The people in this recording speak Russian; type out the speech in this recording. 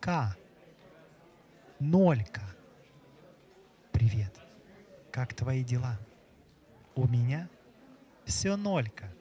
К. Нолька. Привет. Как твои дела? У меня все нолька.